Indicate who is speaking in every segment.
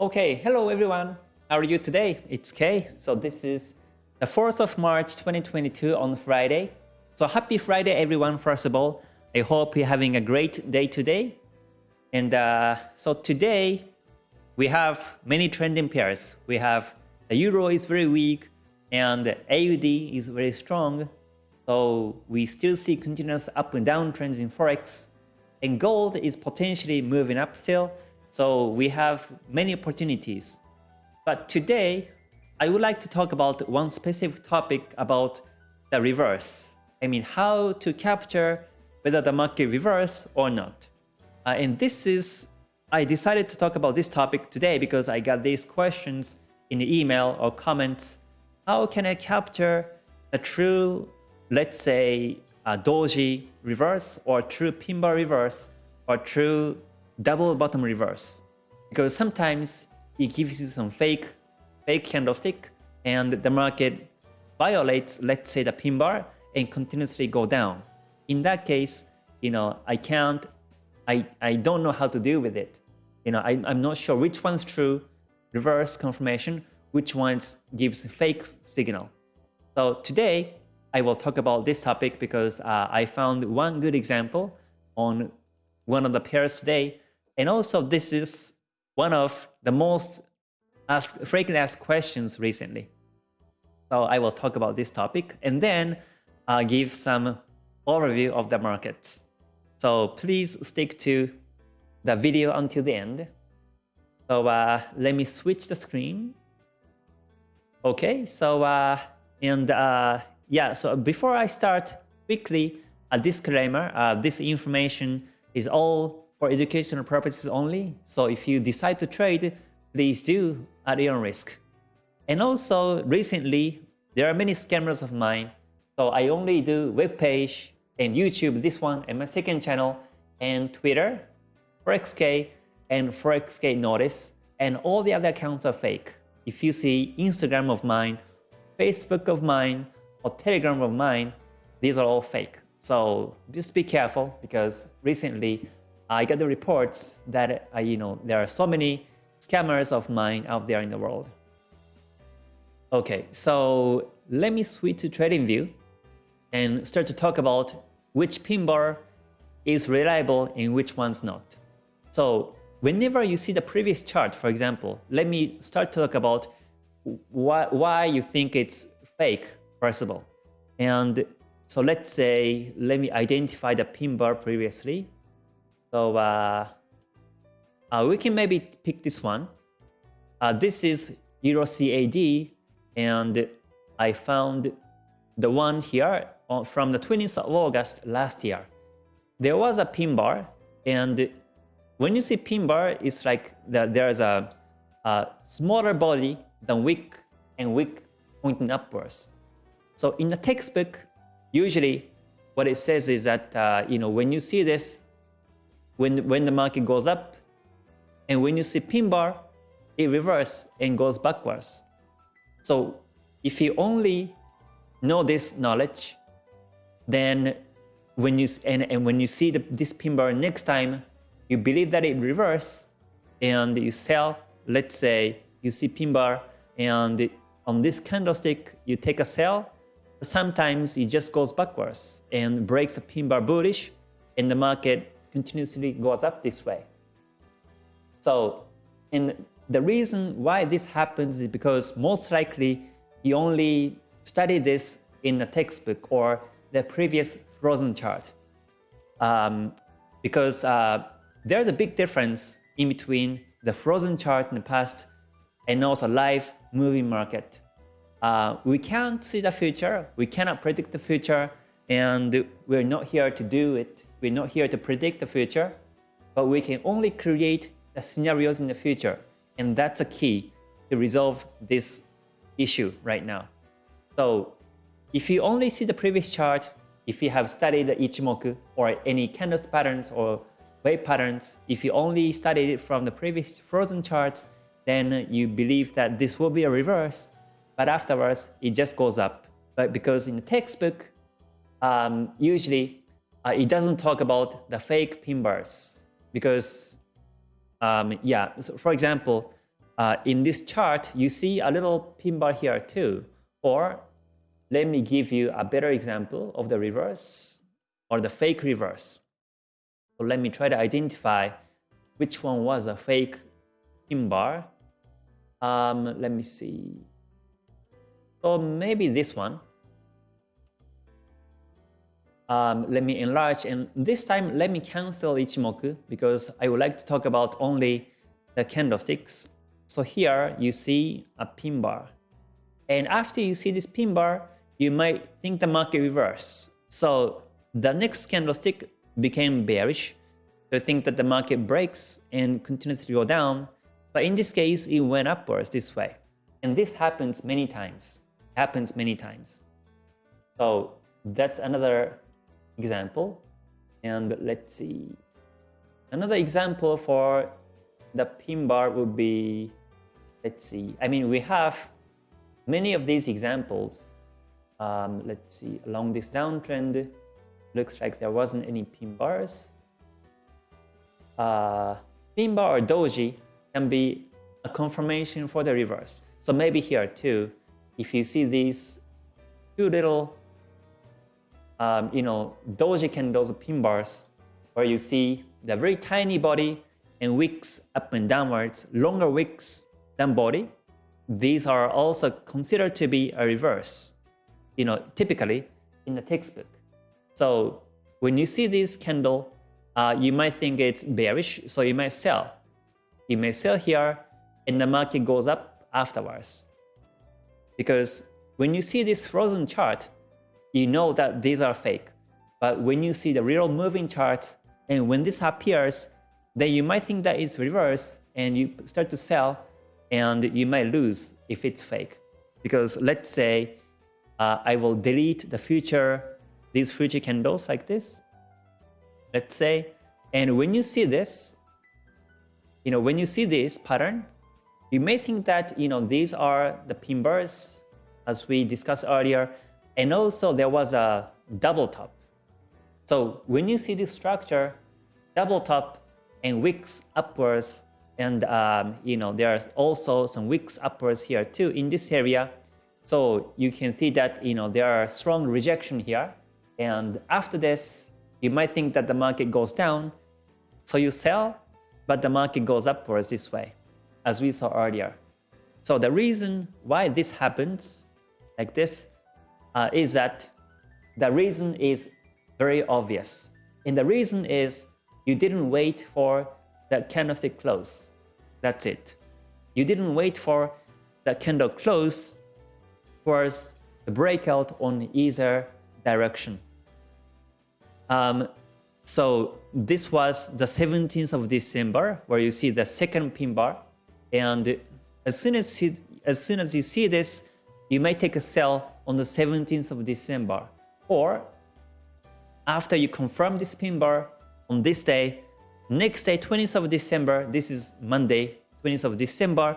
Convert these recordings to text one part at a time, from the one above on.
Speaker 1: Okay, hello everyone. How are you today? It's Kay. So this is the 4th of March 2022 on Friday. So happy Friday everyone first of all. I hope you're having a great day today. And uh, so today we have many trending pairs. We have the Euro is very weak and AUD is very strong. So we still see continuous up and down trends in Forex. And gold is potentially moving up still. So we have many opportunities. But today, I would like to talk about one specific topic about the reverse. I mean, how to capture whether the market reverse or not. Uh, and this is, I decided to talk about this topic today because I got these questions in the email or comments. How can I capture a true, let's say, a doji reverse or true pin bar reverse or true double bottom reverse. Because sometimes it gives you some fake fake candlestick and the market violates let's say the pin bar and continuously go down. In that case you know i can't i i don't know how to deal with it. You know I, i'm not sure which one's true reverse confirmation which ones gives a fake signal. So today i will talk about this topic because uh, i found one good example on one of the pairs today and also, this is one of the most asked, frequently asked questions recently. So I will talk about this topic and then uh, give some overview of the markets. So please stick to the video until the end. So uh, let me switch the screen. Okay, so uh, and uh, yeah, so before I start, quickly a disclaimer: uh, this information is all for educational purposes only. So if you decide to trade, please do at your own risk. And also recently, there are many scammers of mine. So I only do web page and YouTube, this one, and my second channel, and Twitter, ForexK, and ForexK Notice, and all the other accounts are fake. If you see Instagram of mine, Facebook of mine, or Telegram of mine, these are all fake. So just be careful because recently I got the reports that uh, you know there are so many scammers of mine out there in the world. Okay, so let me switch to TradingView and start to talk about which pin bar is reliable and which one's not. So whenever you see the previous chart, for example, let me start to talk about why, why you think it's fake, first of all. And so let's say, let me identify the pin bar previously. So uh, uh, we can maybe pick this one. Uh, this is Euro CAD, and I found the one here from the 20th of August last year. There was a pin bar, and when you see pin bar, it's like the, there's a, a smaller body than wick and wick pointing upwards. So in the textbook, usually what it says is that uh, you know when you see this when, when the market goes up. And when you see pin bar, it reverses and goes backwards. So if you only know this knowledge, then when you and, and when you see the, this pin bar next time, you believe that it reverse and you sell. Let's say you see pin bar and on this candlestick you take a sell. Sometimes it just goes backwards and breaks a pin bar bullish, and the market continuously goes up this way. So, and the reason why this happens is because most likely you only study this in the textbook or the previous frozen chart. Um, because uh, there's a big difference in between the frozen chart in the past and also live moving market. Uh, we can't see the future, we cannot predict the future, and we're not here to do it. We're not here to predict the future, but we can only create the scenarios in the future. And that's a key to resolve this issue right now. So if you only see the previous chart, if you have studied the Ichimoku or any candle patterns or wave patterns, if you only studied it from the previous frozen charts, then you believe that this will be a reverse, but afterwards it just goes up. But because in the textbook, um, usually uh, it doesn't talk about the fake pin bars because, um, yeah, so for example, uh, in this chart, you see a little pin bar here too. Or let me give you a better example of the reverse or the fake reverse. So let me try to identify which one was a fake pin bar. Um, let me see. So maybe this one. Um, let me enlarge and this time let me cancel Ichimoku because I would like to talk about only the candlesticks. So here you see a pin bar. And after you see this pin bar, you might think the market reverse. So the next candlestick became bearish. So think that the market breaks and continues to go down. But in this case, it went upwards this way. And this happens many times. Happens many times. So that's another example. And let's see. Another example for the pin bar would be, let's see, I mean, we have many of these examples. Um, let's see, along this downtrend, looks like there wasn't any pin bars. Uh, pin bar or doji can be a confirmation for the reverse. So maybe here too, if you see these two little, um, you know, doji candles, pin bars, where you see the very tiny body and wicks up and downwards, longer wicks than body, these are also considered to be a reverse, you know, typically in the textbook. So when you see this candle, uh, you might think it's bearish, so you might sell. You may sell here and the market goes up afterwards. Because when you see this frozen chart, you know that these are fake. But when you see the real moving chart, and when this appears, then you might think that it's reverse and you start to sell and you might lose if it's fake. Because let's say uh, I will delete the future, these future candles like this, let's say, and when you see this, you know, when you see this pattern, you may think that, you know, these are the pin bars as we discussed earlier, and also there was a double top. So when you see this structure, double top and wicks upwards and um, you know there's also some wicks upwards here too in this area. So you can see that you know there are strong rejection here. And after this you might think that the market goes down. So you sell but the market goes upwards this way as we saw earlier. So the reason why this happens like this uh, is that the reason is very obvious and the reason is you didn't wait for the candlestick close. That's it. You didn't wait for the candle close towards the breakout on either direction. Um, so this was the 17th of December, where you see the second pin bar. And as soon as, you, as soon as you see this, you may take a sell on the 17th of December. Or after you confirm this pin bar, on this day. Next day, 20th of December, this is Monday, 20th of December,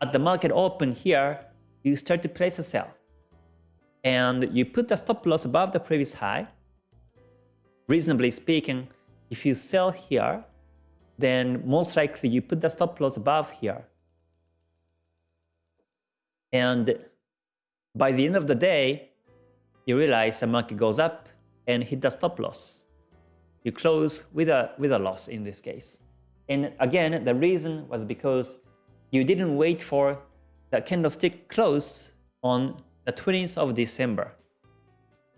Speaker 1: at the market open here, you start to place a sell. And you put the stop loss above the previous high. Reasonably speaking, if you sell here, then most likely you put the stop loss above here. And by the end of the day, you realize the market goes up and hit the stop loss you close with a, with a loss in this case. And again, the reason was because you didn't wait for the candlestick close on the 20th of December.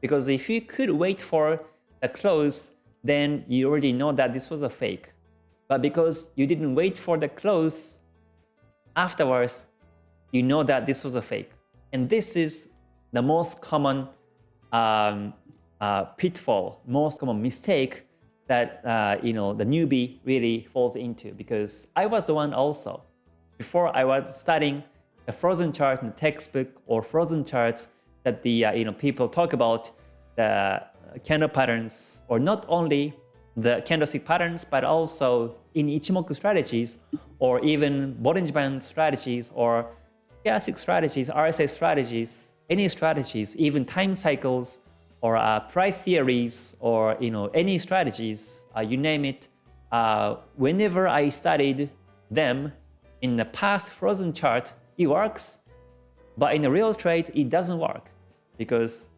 Speaker 1: Because if you could wait for the close, then you already know that this was a fake. But because you didn't wait for the close afterwards, you know that this was a fake. And this is the most common um, uh, pitfall, most common mistake that uh, you know the newbie really falls into because I was the one also. Before I was studying the frozen chart in the textbook or frozen charts that the uh, you know people talk about the candle patterns or not only the candlestick patterns but also in Ichimoku strategies or even Bollinger Band strategies or Stochastic strategies, RSI strategies, any strategies, even time cycles or uh, price theories or you know any strategies, uh, you name it. Uh, whenever I studied them, in the past frozen chart, it works, but in a real trade, it doesn't work because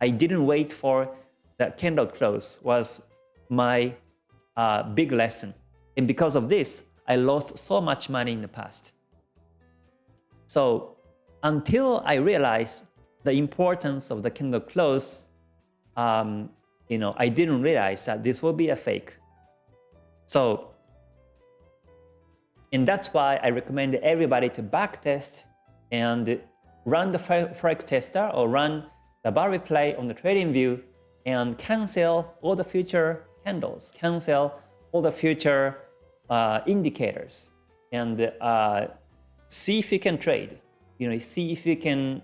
Speaker 1: I didn't wait for the candle close was my uh, big lesson. And because of this, I lost so much money in the past. So until I realized the importance of the candle close, um, you know, I didn't realize that this will be a fake. So, and that's why I recommend everybody to backtest and run the Forex tester or run the bar replay on the trading view and cancel all the future candles, cancel all the future uh, indicators and uh, see if you can trade. You know, see if you can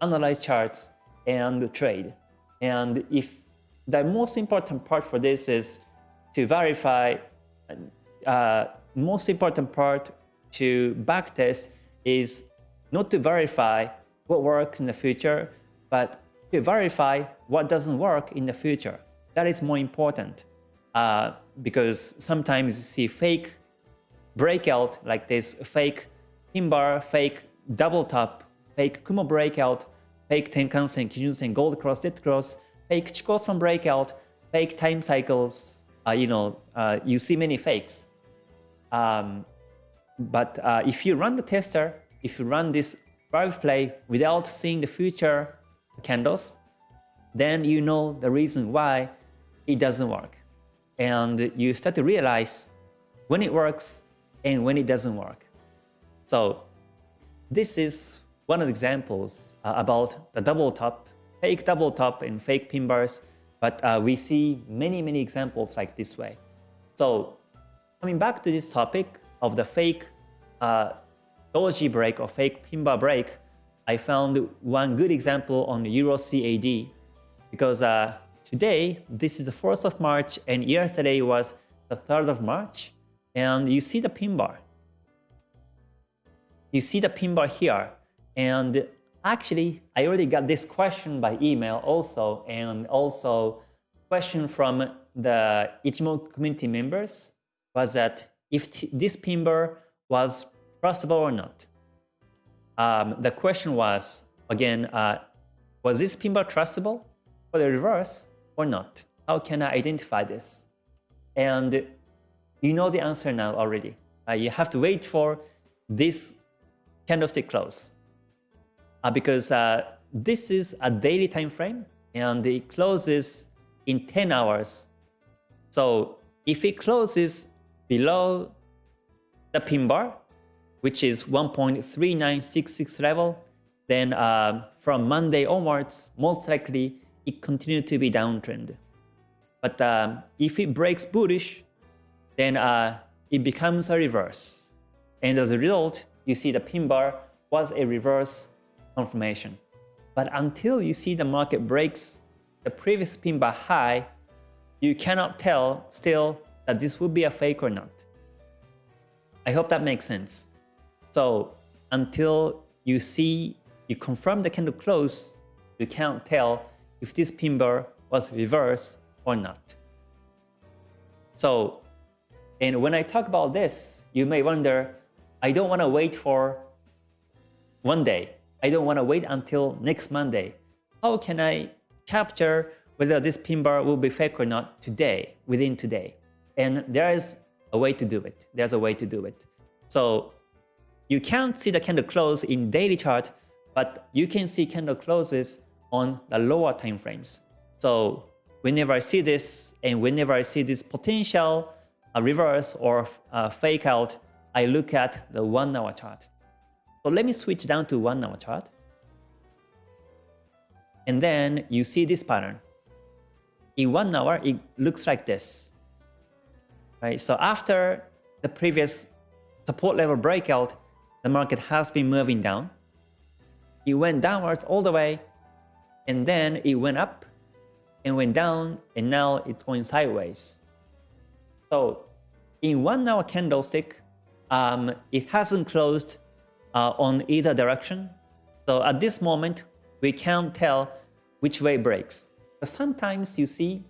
Speaker 1: analyze charts and trade. And if the most important part for this is to verify, uh, most important part to backtest is not to verify what works in the future, but to verify what doesn't work in the future. That is more important uh, because sometimes you see fake breakout like this, fake fake double top, fake Kumo breakout, fake Tenkan-sen, Kijun-sen, gold cross, dead cross, fake Chikou breakout, fake time cycles. Uh, you know, uh, you see many fakes. Um, but uh, if you run the tester, if you run this bar play without seeing the future candles, then you know the reason why it doesn't work. And you start to realize when it works and when it doesn't work. So this is one of the examples uh, about the double top, fake double top and fake pin bars, but uh, we see many, many examples like this way. So coming back to this topic of the fake uh, doji break or fake pin bar break, I found one good example on Euro CAD because uh, today, this is the 4th of March and yesterday was the 3rd of March and you see the pin bar. You see the pin bar here and actually I already got this question by email also and also question from the Ichimoku community members was that if this pin bar was trustable or not um, the question was, again, uh, was this pin bar trustable for the reverse or not? How can I identify this? And you know the answer now already. Uh, you have to wait for this candlestick close uh, because uh, this is a daily time frame and it closes in 10 hours. So if it closes below the pin bar, which is 1.3966 level, then uh, from Monday onwards, most likely it continued to be downtrend. But um, if it breaks bullish, then uh, it becomes a reverse. And as a result, you see the pin bar was a reverse confirmation. But until you see the market breaks the previous pin bar high, you cannot tell still that this will be a fake or not. I hope that makes sense. So until you see, you confirm the candle close, you can't tell if this pin bar was reverse or not. So, and when I talk about this, you may wonder, I don't want to wait for one day. I don't want to wait until next Monday. How can I capture whether this pin bar will be fake or not today, within today? And there is a way to do it. There's a way to do it. So you can't see the candle close in daily chart, but you can see candle closes on the lower time frames. So whenever I see this and whenever I see this potential a reverse or a fake out, I look at the one hour chart. So let me switch down to one hour chart. And then you see this pattern. In one hour, it looks like this. Right? So after the previous support level breakout, the market has been moving down. It went downwards all the way, and then it went up and went down, and now it's going sideways. So in one hour candlestick, um, it hasn't closed uh, on either direction. So at this moment, we can't tell which way breaks. But sometimes you see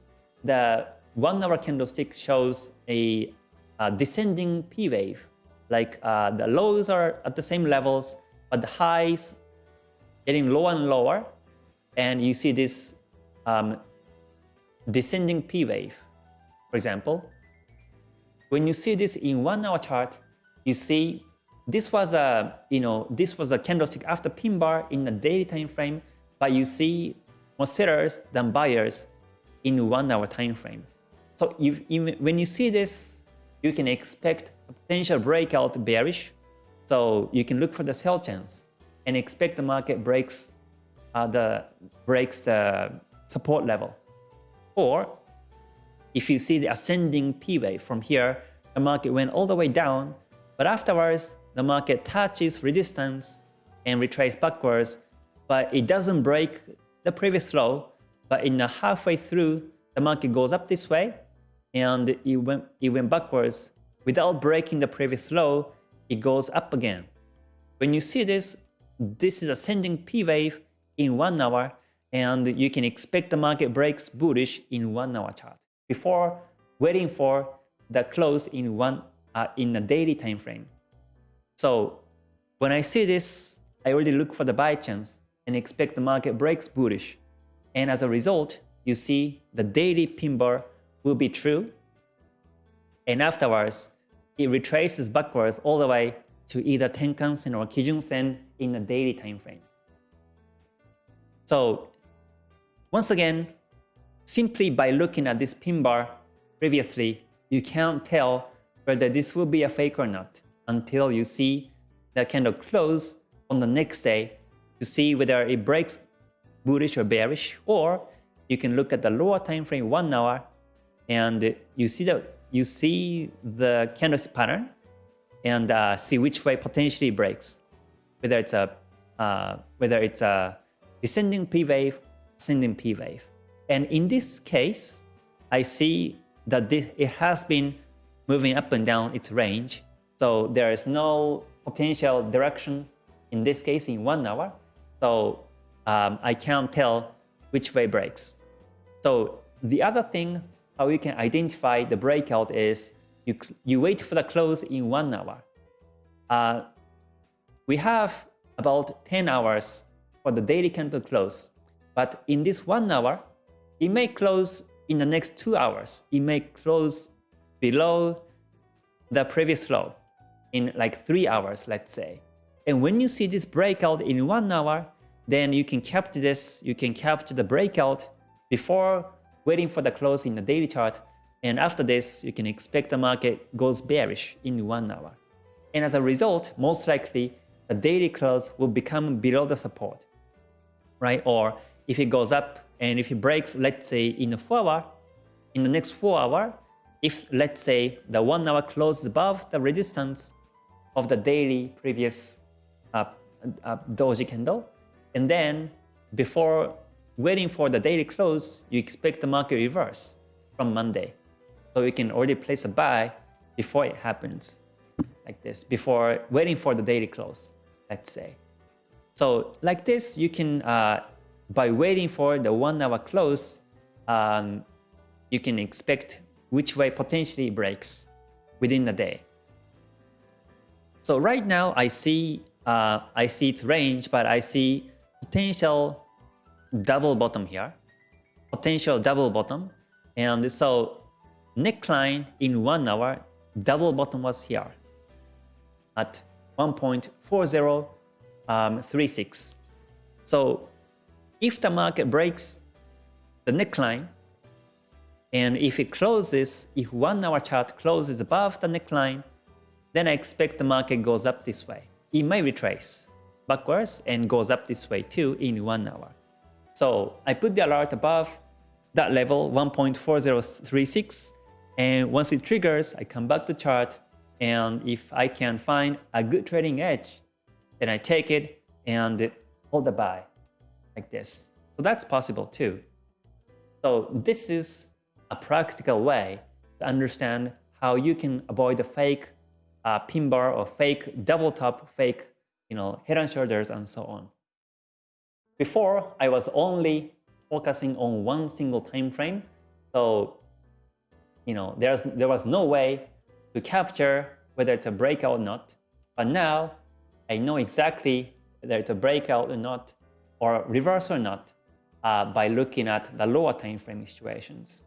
Speaker 1: the one hour candlestick shows a, a descending P wave like uh, the lows are at the same levels, but the highs getting lower and lower, and you see this um, descending P wave, for example. When you see this in one hour chart, you see this was a you know this was a candlestick after pin bar in the daily time frame, but you see more sellers than buyers in one hour time frame. So if, when you see this, you can expect a potential breakout bearish. So you can look for the sell chance and expect the market breaks uh, the breaks the support level. Or if you see the ascending P wave from here, the market went all the way down, but afterwards the market touches resistance and retraces backwards, but it doesn't break the previous low, but in the halfway through, the market goes up this way, and it went, it went backwards. Without breaking the previous low, it goes up again. When you see this, this is ascending P wave in one hour, and you can expect the market breaks bullish in one hour chart before waiting for the close in one uh, in a daily time frame. So when I see this, I already look for the buy chance and expect the market breaks bullish. And as a result, you see the daily pin bar will be true. And afterwards, it retraces backwards all the way to either Tenkan-sen or Kijun-sen in a daily time frame. So once again, simply by looking at this pin bar previously, you can't tell whether this will be a fake or not until you see the candle close on the next day to see whether it breaks bullish or bearish or you can look at the lower time frame one hour and you see the you see the candlestick pattern and uh, see which way potentially breaks whether it's a uh, whether it's a descending P wave ascending P wave. And in this case I see that this, it has been moving up and down its range so there is no potential direction in this case in one hour so um, I can't tell which way breaks. So the other thing how you can identify the breakout is you, you wait for the close in one hour. Uh, we have about 10 hours for the daily candle close. But in this one hour, it may close in the next two hours. It may close below the previous low in like three hours, let's say. And when you see this breakout in one hour, then you can capture this, you can capture the breakout before waiting for the close in the daily chart. And after this, you can expect the market goes bearish in one hour. And as a result, most likely the daily close will become below the support, right? Or if it goes up and if it breaks, let's say in a 4 hour, in the next 4 hour, if let's say the 1 hour closes above the resistance of the daily previous uh, uh, doji candle. And then before waiting for the daily close, you expect the market reverse from Monday. So you can already place a buy before it happens like this, before waiting for the daily close, let's say. So like this, you can, uh, by waiting for the one hour close, um, you can expect which way potentially breaks within the day. So right now I see uh, I see its range, but I see potential double bottom here, potential double bottom. And so neckline in one hour, double bottom was here at 1.4036. Um, so if the market breaks the neckline, and if it closes, if one hour chart closes above the neckline, then I expect the market goes up this way it may retrace backwards and goes up this way too in one hour. So I put the alert above that level 1.4036 and once it triggers, I come back to chart and if I can find a good trading edge, then I take it and hold the buy like this. So that's possible too. So this is a practical way to understand how you can avoid the fake uh, pin bar or fake double top, fake you know, head and shoulders and so on. Before, I was only focusing on one single time frame. So, you know, there's, there was no way to capture whether it's a breakout or not. But now I know exactly whether it's a breakout or not, or reverse or not, uh, by looking at the lower time frame situations.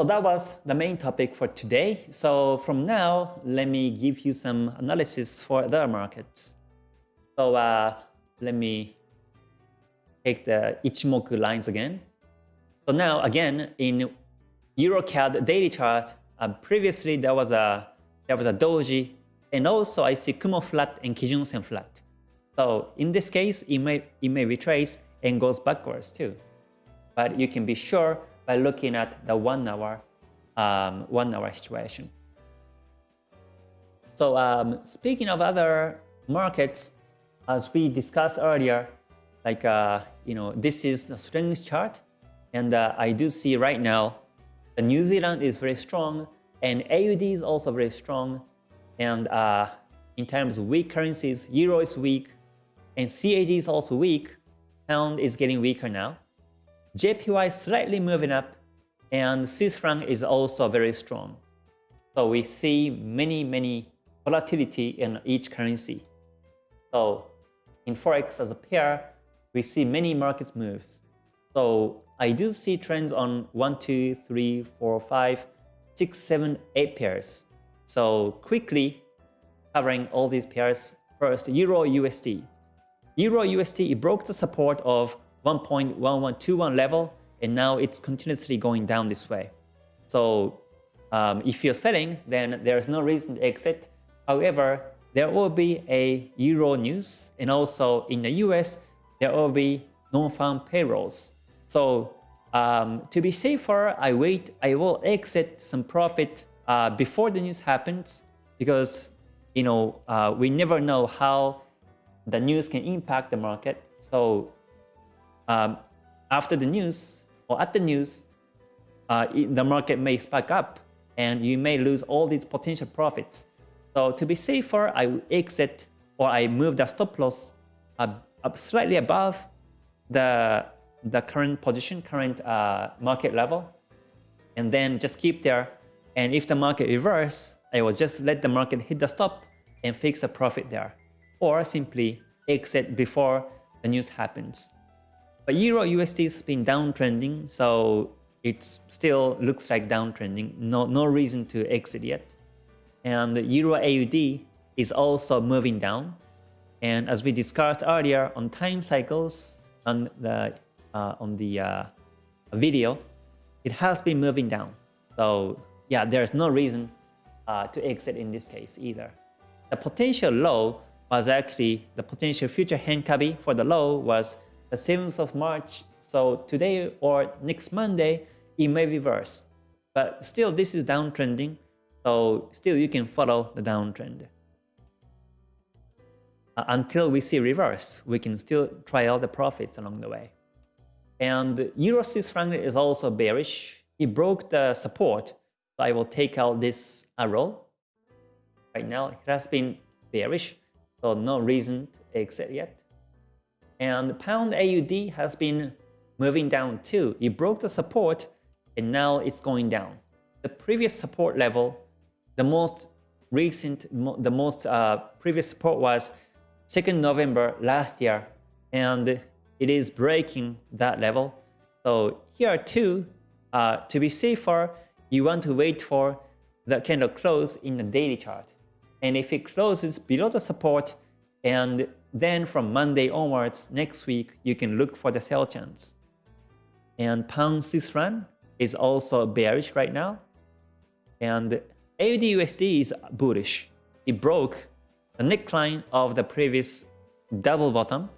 Speaker 1: So that was the main topic for today. So from now, let me give you some analysis for other markets. So uh, let me take the Ichimoku lines again. So now again in EuroCAD daily chart, uh, previously there was a there was a doji, and also I see Kumo flat and Kijun Sen flat. So in this case, it may it may retrace and goes backwards too. But you can be sure by looking at the one hour um, one hour situation. So um, speaking of other markets, as we discussed earlier, like uh, you know, this is the strength chart, and uh, I do see right now, the New Zealand is very strong, and AUD is also very strong, and uh, in terms of weak currencies, Euro is weak, and CAD is also weak. Pound is getting weaker now. JPY slightly moving up, and Swiss franc is also very strong. So we see many, many volatility in each currency. So in Forex as a pair, we see many markets moves. So I do see trends on 1, 2, 3, 4, 5, 6, 7, 8 pairs. So quickly covering all these pairs. First, Euro USD. Euro USD broke the support of 1.1121 level and now it's continuously going down this way. So um, if you're selling, then there's no reason to exit. However, there will be a Euro news and also in the US, there will be non-farm payrolls. So um, to be safer, I wait, I will exit some profit uh, before the news happens because you know uh, we never know how the news can impact the market. So um, after the news or at the news, uh, the market may spike up and you may lose all these potential profits. So to be safer, I will exit or I move the stop loss up, up slightly above the, the current position, current uh, market level, and then just keep there. And if the market reverse, I will just let the market hit the stop and fix a profit there, or simply exit before the news happens. But Euro USD has been downtrending, so it still looks like downtrending. No, no reason to exit yet. And Euro AUD is also moving down. And as we discussed earlier on time cycles on the uh, on the uh, video, it has been moving down. So yeah, there's no reason uh, to exit in this case either. The potential low was actually the potential future Henkabi for the low was the 7th of March. So today or next Monday, it may reverse. But still, this is downtrending. So still, you can follow the downtrend. Uh, until we see reverse, we can still try out the profits along the way. And Euro Swiss franc is also bearish. It broke the support. So I will take out this arrow. Right now, it has been bearish. So no reason to exit yet. And pound AUD has been moving down too. It broke the support and now it's going down. The previous support level, the most recent, the most uh, previous support was 2nd November last year and it is breaking that level. So here too, uh, to be safer, you want to wait for the candle close in the daily chart. And if it closes below the support, and then from Monday onwards, next week, you can look for the sell chance. And pound Swiss franc is also bearish right now. And AUD USD is bullish. It broke the neckline of the previous double bottom.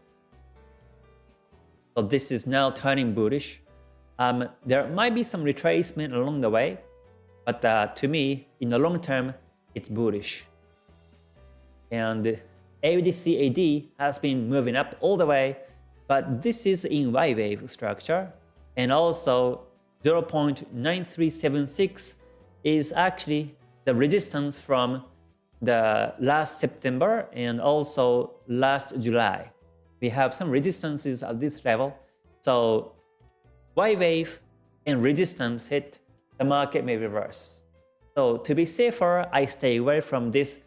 Speaker 1: So this is now turning bullish. Um, there might be some retracement along the way, but uh, to me, in the long term, it's bullish. And AUDCAD has been moving up all the way, but this is in Y wave structure. And also 0.9376 is actually the resistance from the last September and also last July. We have some resistances at this level. So Y wave and resistance hit, the market may reverse. So to be safer, I stay away from this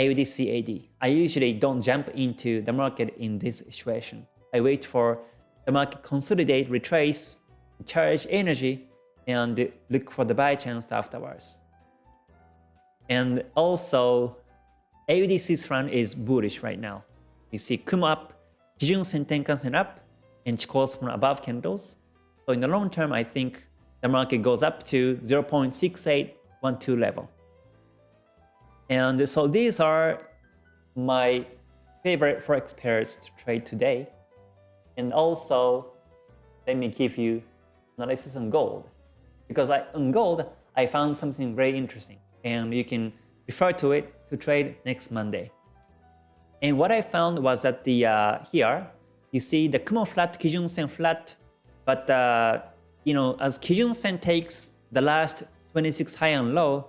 Speaker 1: AUD CAD. I usually don't jump into the market in this situation. I wait for the market consolidate, retrace, charge energy, and look for the buy chance afterwards. And also, AUD run is bullish right now. You see Kumo up, Kijun Sen Tenkan up, and Chikou from above candles. So in the long term, I think the market goes up to 0.6812 level. And so these are my favorite forex pairs to trade today. And also, let me give you analysis on gold. Because I, on gold, I found something very interesting. And you can refer to it to trade next Monday. And what I found was that the uh, here, you see the Kumo flat, Kijun Sen flat, but uh, you know, as Kijun Sen takes the last 26 high and low,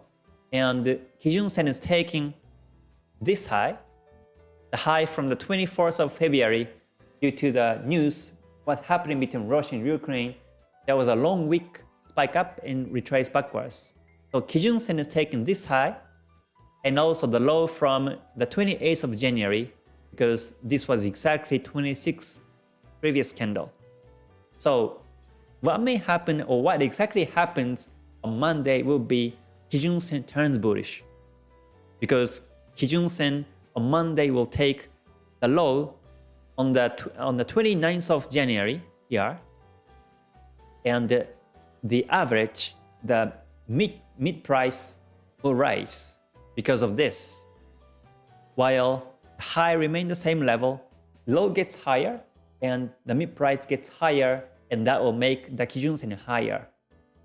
Speaker 1: and Kijun Sen is taking this high, the high from the 24th of February due to the news what's happening between Russia and Ukraine. There was a long week spike up and retrace backwards. So Kijun Sen is taking this high and also the low from the 28th of January because this was exactly 26 previous candle. So what may happen or what exactly happens on Monday will be Kijun Sen turns bullish. Because Kijun Sen on Monday will take the low on the on the 29th of January here and the, the average the mid mid price will rise because of this. While high remain the same level low gets higher and the mid price gets higher and that will make the Kijun Sen higher.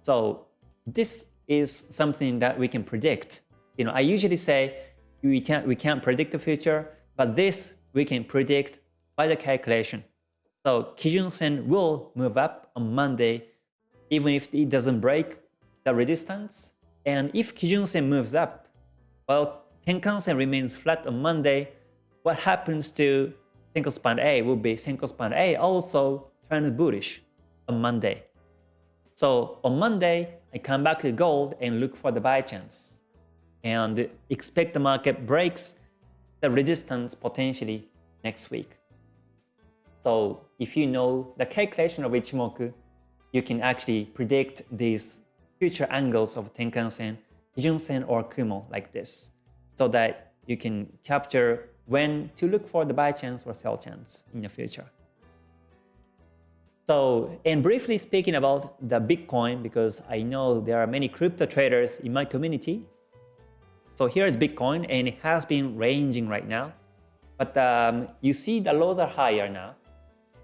Speaker 1: So this is something that we can predict. You know, I usually say we can't, we can't predict the future, but this we can predict by the calculation. So Kijun Sen will move up on Monday even if it doesn't break the resistance. And if Kijun Sen moves up, while Tenkan Sen remains flat on Monday, what happens to Senko Span A will be Senko Span A also turns bullish on Monday. So on Monday, I come back to gold and look for the buy chance and expect the market breaks the resistance potentially next week. So if you know the calculation of Ichimoku, you can actually predict these future angles of Tenkan-sen, Kijun-sen or Kumo like this so that you can capture when to look for the buy chance or sell chance in the future. So, and briefly speaking about the Bitcoin, because I know there are many crypto traders in my community. So here's Bitcoin, and it has been ranging right now. But um, you see the lows are higher now.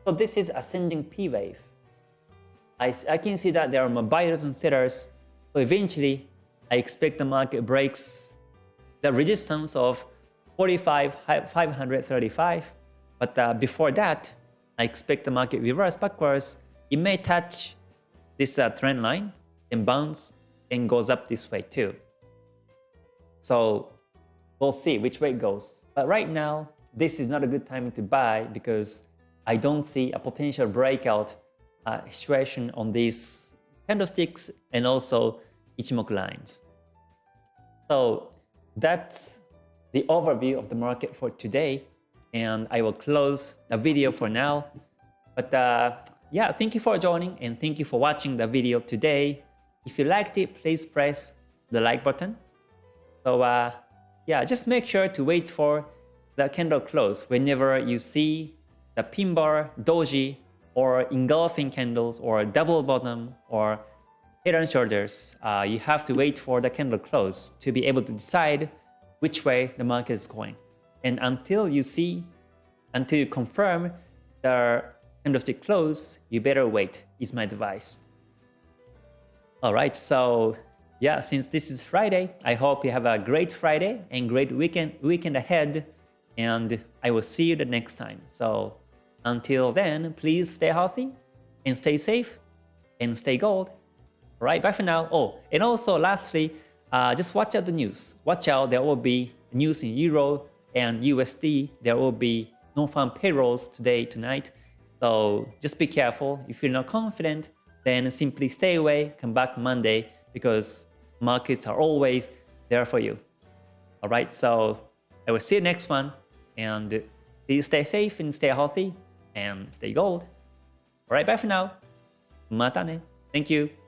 Speaker 1: So this is ascending P wave. I, I can see that there are more buyers and sellers. So eventually, I expect the market breaks the resistance of 45, 535. But uh, before that, I expect the market reverse backwards. It may touch this uh, trend line and bounce and goes up this way too. So we'll see which way it goes. But right now, this is not a good time to buy because I don't see a potential breakout uh, situation on these candlesticks and also Ichimoku lines. So that's the overview of the market for today and I will close the video for now. But uh, yeah, thank you for joining and thank you for watching the video today. If you liked it, please press the like button. So uh, yeah, just make sure to wait for the candle close whenever you see the pin bar, doji, or engulfing candles, or double bottom, or head and shoulders. Uh, you have to wait for the candle close to be able to decide which way the market is going. And until you see, until you confirm the candlestick close, you better wait, is my advice. Alright, so yeah, since this is Friday, I hope you have a great Friday and great weekend, weekend ahead. And I will see you the next time. So until then, please stay healthy and stay safe and stay gold. Alright, bye for now. Oh, and also lastly, uh, just watch out the news. Watch out, there will be news in Euro, and USD, there will be non-farm payrolls today, tonight. So just be careful. If you're not confident, then simply stay away, come back Monday because markets are always there for you. All right, so I will see you next one. And please stay safe and stay healthy and stay gold. All right, bye for now. Mata ne. Thank you.